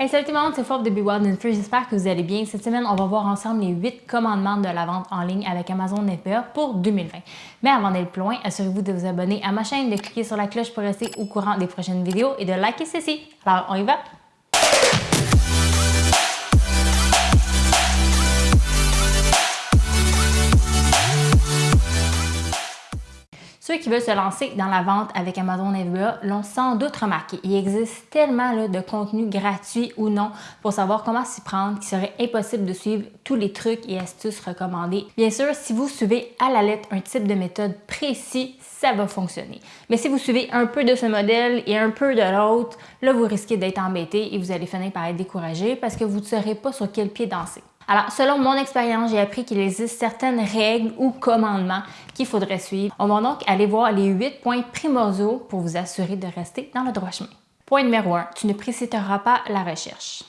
Hey, salut tout le monde, c'est Forbes de Be Wild and Free. J'espère que vous allez bien. Cette semaine, on va voir ensemble les 8 commandements de la vente en ligne avec Amazon FBA pour 2020. Mais avant d'aller plus loin, assurez-vous de vous abonner à ma chaîne, de cliquer sur la cloche pour rester au courant des prochaines vidéos et de liker ceci. Alors, on y va? Ceux qui veulent se lancer dans la vente avec Amazon FBA l'ont sans doute remarqué. Il existe tellement de contenu gratuit ou non pour savoir comment s'y prendre qu'il serait impossible de suivre tous les trucs et astuces recommandés. Bien sûr, si vous suivez à la lettre un type de méthode précis, ça va fonctionner. Mais si vous suivez un peu de ce modèle et un peu de l'autre, là, vous risquez d'être embêté et vous allez finir par être découragé parce que vous ne saurez pas sur quel pied danser. Alors, selon mon expérience, j'ai appris qu'il existe certaines règles ou commandements qu'il faudrait suivre. On va donc aller voir les 8 points primordiaux pour vous assurer de rester dans le droit chemin. Point numéro 1, tu ne précipiteras pas la recherche.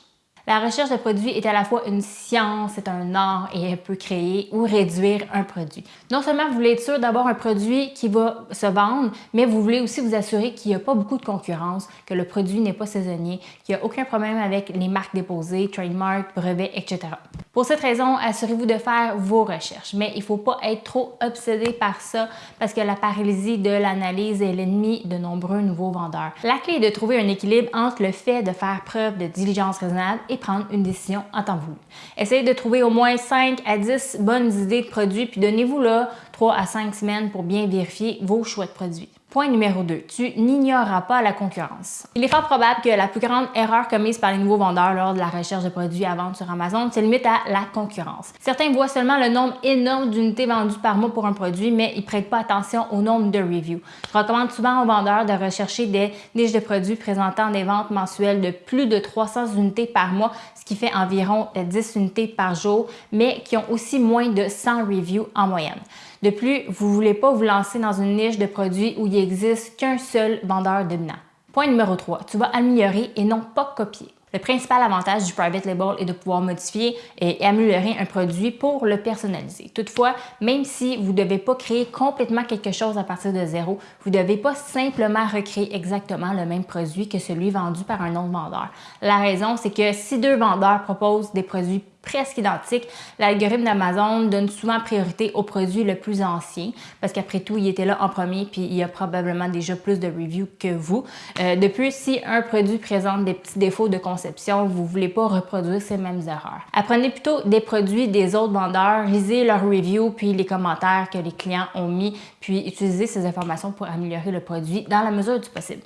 La recherche de produits est à la fois une science, c'est un art et elle peut créer ou réduire un produit. Non seulement vous voulez être sûr d'avoir un produit qui va se vendre, mais vous voulez aussi vous assurer qu'il n'y a pas beaucoup de concurrence, que le produit n'est pas saisonnier, qu'il n'y a aucun problème avec les marques déposées, trademark, brevets, etc. Pour cette raison, assurez-vous de faire vos recherches, mais il ne faut pas être trop obsédé par ça parce que la paralysie de l'analyse est l'ennemi de nombreux nouveaux vendeurs. La clé est de trouver un équilibre entre le fait de faire preuve de diligence raisonnable et prendre une décision en temps voulu. Essayez de trouver au moins 5 à 10 bonnes idées de produits puis donnez-vous là 3 à 5 semaines pour bien vérifier vos choix de produits. Point numéro 2. Tu n'ignoreras pas la concurrence. Il est fort probable que la plus grande erreur commise par les nouveaux vendeurs lors de la recherche de produits à vendre sur Amazon se limite à la concurrence. Certains voient seulement le nombre énorme d'unités vendues par mois pour un produit, mais ils ne prêtent pas attention au nombre de reviews. Je recommande souvent aux vendeurs de rechercher des niches de produits présentant des ventes mensuelles de plus de 300 unités par mois, ce qui fait environ 10 unités par jour, mais qui ont aussi moins de 100 reviews en moyenne. De plus, vous ne voulez pas vous lancer dans une niche de produits où il n'existe qu'un seul vendeur dominant. Point numéro 3, tu vas améliorer et non pas copier. Le principal avantage du private label est de pouvoir modifier et améliorer un produit pour le personnaliser. Toutefois, même si vous ne devez pas créer complètement quelque chose à partir de zéro, vous ne devez pas simplement recréer exactement le même produit que celui vendu par un autre vendeur. La raison, c'est que si deux vendeurs proposent des produits presque identique. L'algorithme d'Amazon donne souvent priorité au produit le plus ancien parce qu'après tout, il était là en premier puis il y a probablement déjà plus de reviews que vous. Euh, de plus, si un produit présente des petits défauts de conception, vous ne voulez pas reproduire ces mêmes erreurs. Apprenez plutôt des produits des autres vendeurs, lisez leurs reviews puis les commentaires que les clients ont mis puis utilisez ces informations pour améliorer le produit dans la mesure du possible.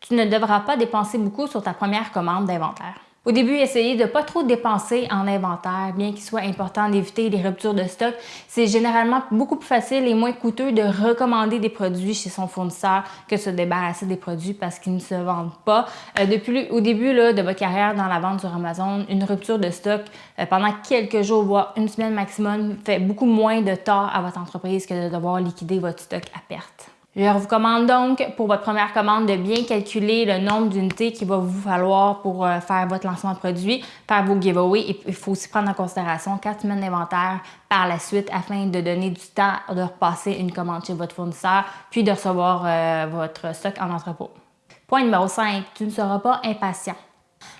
Tu ne devras pas dépenser beaucoup sur ta première commande d'inventaire. Au début, essayez de ne pas trop dépenser en inventaire, bien qu'il soit important d'éviter les ruptures de stock. C'est généralement beaucoup plus facile et moins coûteux de recommander des produits chez son fournisseur que de se débarrasser des produits parce qu'ils ne se vendent pas. Euh, depuis au début là, de votre carrière dans la vente sur Amazon, une rupture de stock euh, pendant quelques jours, voire une semaine maximum, fait beaucoup moins de tort à votre entreprise que de devoir liquider votre stock à perte. Je vous recommande donc pour votre première commande de bien calculer le nombre d'unités qu'il va vous falloir pour euh, faire votre lancement de produit, faire vos giveaways. il faut aussi prendre en considération 4 semaines d'inventaire par la suite afin de donner du temps de repasser une commande chez votre fournisseur puis de recevoir euh, votre stock en entrepôt. Point numéro 5, tu ne seras pas impatient.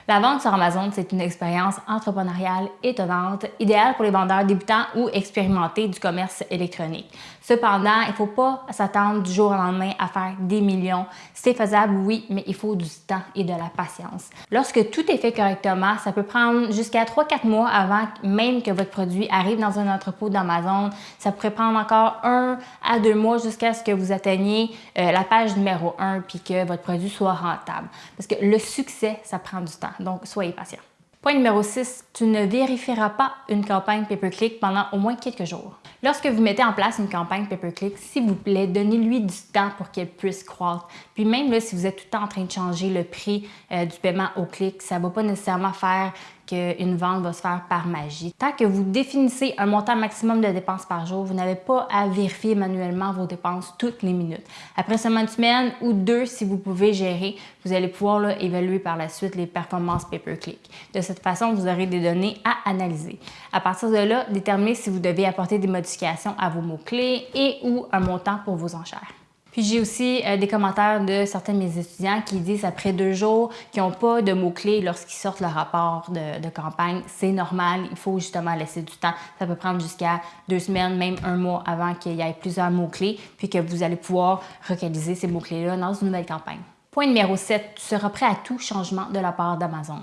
La vente sur Amazon, c'est une expérience entrepreneuriale étonnante, idéale pour les vendeurs débutants ou expérimentés du commerce électronique. Cependant, il ne faut pas s'attendre du jour au lendemain à faire des millions. C'est faisable, oui, mais il faut du temps et de la patience. Lorsque tout est fait correctement, ça peut prendre jusqu'à 3-4 mois avant même que votre produit arrive dans un entrepôt d'Amazon. Ça pourrait prendre encore un à deux mois jusqu'à ce que vous atteigniez euh, la page numéro 1 puis que votre produit soit rentable. Parce que le succès, ça prend du temps. Donc, soyez patient. Point numéro 6, tu ne vérifieras pas une campagne pay-per-click pendant au moins quelques jours. Lorsque vous mettez en place une campagne pay-per-click, s'il vous plaît, donnez-lui du temps pour qu'elle puisse croître. Puis même là, si vous êtes tout le temps en train de changer le prix euh, du paiement au clic, ça ne va pas nécessairement faire qu'une vente va se faire par magie. Tant que vous définissez un montant maximum de dépenses par jour, vous n'avez pas à vérifier manuellement vos dépenses toutes les minutes. Après seulement une semaine ou deux, si vous pouvez gérer, vous allez pouvoir évaluer par la suite les performances pay-per-click. De cette façon, vous aurez des données à analyser. À partir de là, déterminez si vous devez apporter des modifications à vos mots-clés et ou un montant pour vos enchères. Puis j'ai aussi euh, des commentaires de certains de mes étudiants qui disent après deux jours qu'ils n'ont pas de mots-clés lorsqu'ils sortent le rapport de, campagne. C'est normal, il faut justement laisser du temps. Ça peut prendre jusqu'à deux semaines, même un mois avant qu'il y ait plusieurs mots-clés, puis que vous allez pouvoir localiser ces mots-clés-là dans une nouvelle campagne. Point numéro 7, tu seras prêt à tout changement de la part d'Amazon.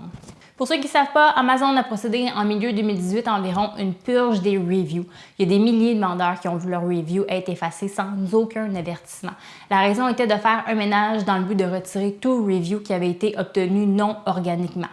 Pour ceux qui ne savent pas, Amazon a procédé en milieu 2018 à environ une purge des reviews. Il y a des milliers de vendeurs qui ont vu leur review être effacé sans aucun avertissement. La raison était de faire un ménage dans le but de retirer tout review qui avait été obtenu non organiquement.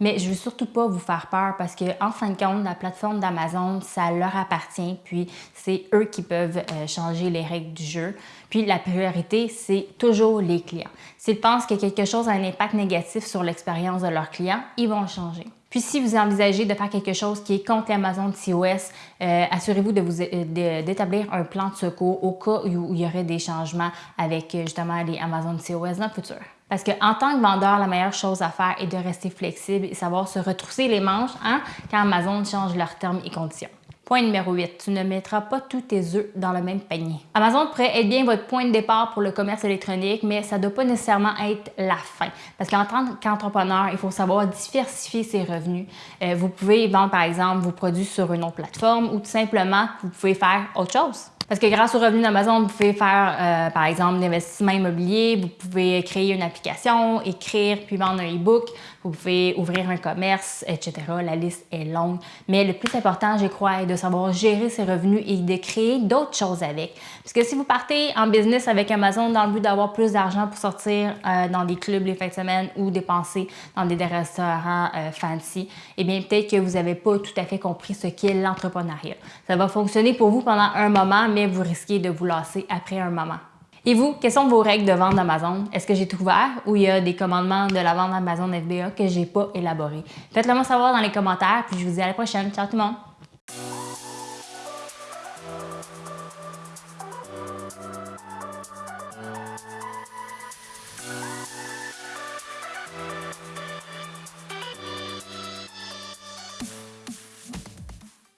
Mais je veux surtout pas vous faire peur parce que en fin de compte, la plateforme d'Amazon, ça leur appartient, puis c'est eux qui peuvent euh, changer les règles du jeu. Puis la priorité, c'est toujours les clients. S'ils pensent que quelque chose a un impact négatif sur l'expérience de leurs clients, ils vont changer. Puis si vous envisagez de faire quelque chose qui est contre l'Amazon COS, euh, assurez-vous euh, d'établir un plan de secours au cas où il y aurait des changements avec justement les Amazon COS dans le futur. Parce qu'en tant que vendeur, la meilleure chose à faire est de rester flexible et savoir se retrousser les manches hein, quand Amazon change leurs termes et conditions. Point numéro 8, tu ne mettras pas tous tes œufs dans le même panier. Amazon pourrait être bien votre point de départ pour le commerce électronique, mais ça ne doit pas nécessairement être la fin. Parce qu'en tant qu'entrepreneur, il faut savoir diversifier ses revenus. Euh, vous pouvez vendre, par exemple, vos produits sur une autre plateforme ou tout simplement, vous pouvez faire autre chose. Parce que grâce aux revenus d'Amazon, vous pouvez faire, euh, par exemple, d'investissement immobilier, vous pouvez créer une application, écrire puis vendre un e-book, vous pouvez ouvrir un commerce, etc. La liste est longue. Mais le plus important, je crois, est de savoir gérer ses revenus et de créer d'autres choses avec. Parce que si vous partez en business avec Amazon dans le but d'avoir plus d'argent pour sortir euh, dans des clubs les fins de semaine ou dépenser dans des, restaurants euh, fancy, eh bien, peut-être que vous n'avez pas tout à fait compris ce qu'est l'entrepreneuriat. Ça va fonctionner pour vous pendant un moment, mais vous risquez de vous lasser après un moment. Et vous, quelles sont vos règles de vente d'Amazon? Est-ce que j'ai tout ouvert ou il y a des commandements de la vente d'Amazon FBA que j'ai pas élaborés? Faites-le moi savoir dans les commentaires, puis je vous dis à la prochaine. Ciao tout le monde!